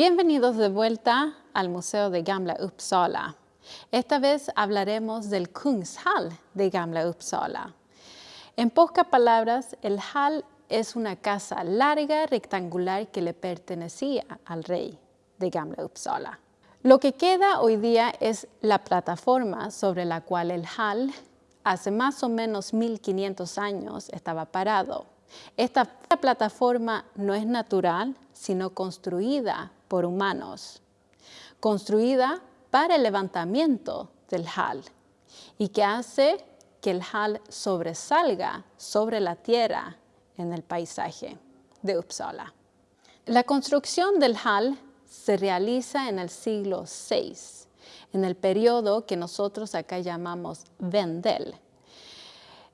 Bienvenidos de vuelta al Museo de Gamla Uppsala. Esta vez hablaremos del Kungshall de Gamla Uppsala. En pocas palabras, el hall es una casa larga, rectangular que le pertenecía al rey de Gamla Uppsala. Lo que queda hoy día es la plataforma sobre la cual el hall hace más o menos 1500 años estaba parado. Esta plataforma no es natural, sino construida por humanos, construida para el levantamiento del hall y que hace que el hall sobresalga sobre la tierra en el paisaje de Uppsala. La construcción del hall se realiza en el siglo VI, en el periodo que nosotros acá llamamos Vendel.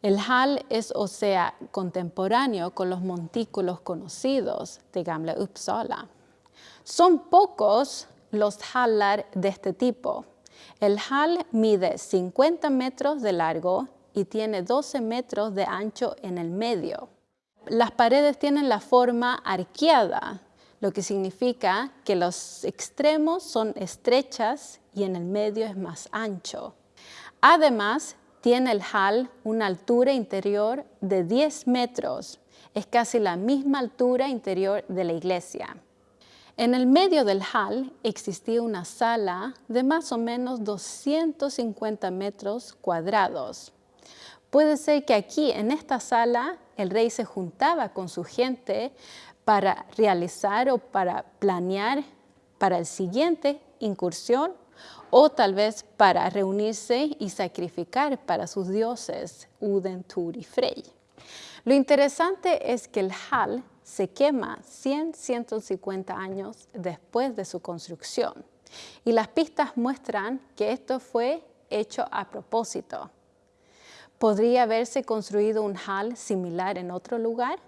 El hall es, o sea, contemporáneo con los montículos conocidos de Gamla Uppsala. Son pocos los hallar de este tipo. El hall mide 50 metros de largo y tiene 12 metros de ancho en el medio. Las paredes tienen la forma arqueada, lo que significa que los extremos son estrechas y en el medio es más ancho. Además, tiene el hall una altura interior de 10 metros. Es casi la misma altura interior de la iglesia. En el medio del hall existía una sala de más o menos 250 metros cuadrados. Puede ser que aquí, en esta sala, el rey se juntaba con su gente para realizar o para planear para el siguiente incursión o tal vez para reunirse y sacrificar para sus dioses Uden, Tur y Frey. Lo interesante es que el hall se quema 100, 150 años después de su construcción y las pistas muestran que esto fue hecho a propósito. ¿Podría haberse construido un hall similar en otro lugar?